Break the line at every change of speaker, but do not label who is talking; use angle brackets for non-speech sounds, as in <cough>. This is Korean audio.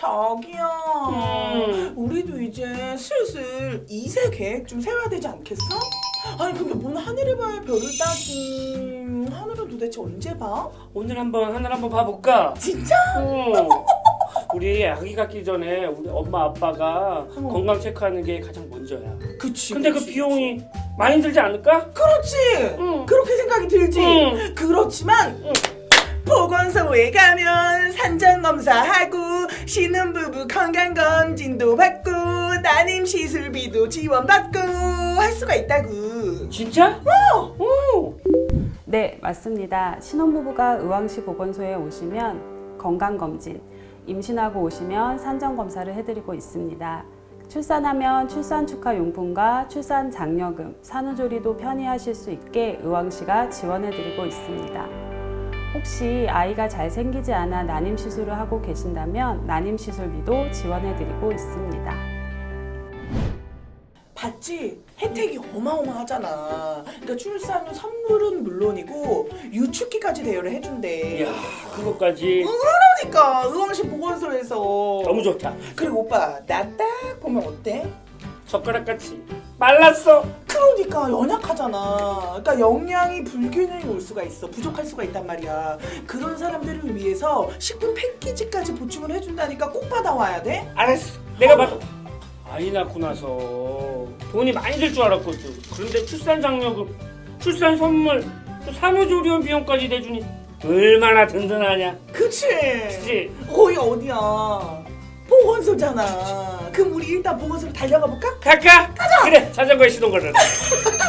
자기야
음.
우리도 이제 슬슬 2세 계획 좀 세워야 되지 않겠어? 아니 근데 뭔 하늘을 봐야 별을 따지 하늘은 도대체 언제 봐?
오늘 한번 하늘 한번 봐볼까?
진짜?
응. 우리 아기 갖기 전에 우리 엄마 아빠가
어.
건강 체크하는 게 가장 먼저야.
그치
근데 그
그치,
비용이 많이 들지 않을까?
그렇지
응.
그렇게 생각이 들지
응.
그렇지만
응.
보건소에 가면 산전검사하고 신혼부부 건강검진도 받고 난임 시술비도 지원받고 할 수가 있다고
진짜? 어. 어.
네, 맞습니다. 신혼부부가 의왕시 보건소에 오시면 건강검진, 임신하고 오시면 산전검사를 해드리고 있습니다. 출산하면 출산 축하 용품과 출산 장려금, 산후조리도 편히 하실 수 있게 의왕시가 지원해드리고 있습니다. 혹시 아이가 잘 생기지 않아 난임 시술을 하고 계신다면 난임 시술비도 지원해드리고 있습니다.
봤지? 혜택이 어마어마하잖아 그러니까 출산 후 선물은 물론이고 유축기까지 대여를 해준대
이야 그것까지
그러니까 의왕시 보건소에서
너무 좋다.
그리고 오빠 나 딱 보면 어때?
젓가락같이 말랐어.
그러니까 연약하잖아. 그러니까 영양이 불균형이 올 수가 있어. 부족할 수가 있단 말이야. 그런 사람들을 위해서 식품 패키지까지 보충을 해준다니까 꼭 받아와야 돼.
알았어. 내가 봐도 아이 낳고 나서 돈이 많이 들 줄 알았거든. 그런데 출산 장려금, 출산 선물, 또 산후조리원 비용까지 내주니 얼마나 든든하냐.
그치?
그치?
거기 어디야? 보건소잖아. 그럼 우리 일단 보건소로 달려가 볼까?
갈까? 그래 자전거에 시동 걸어. <laughs>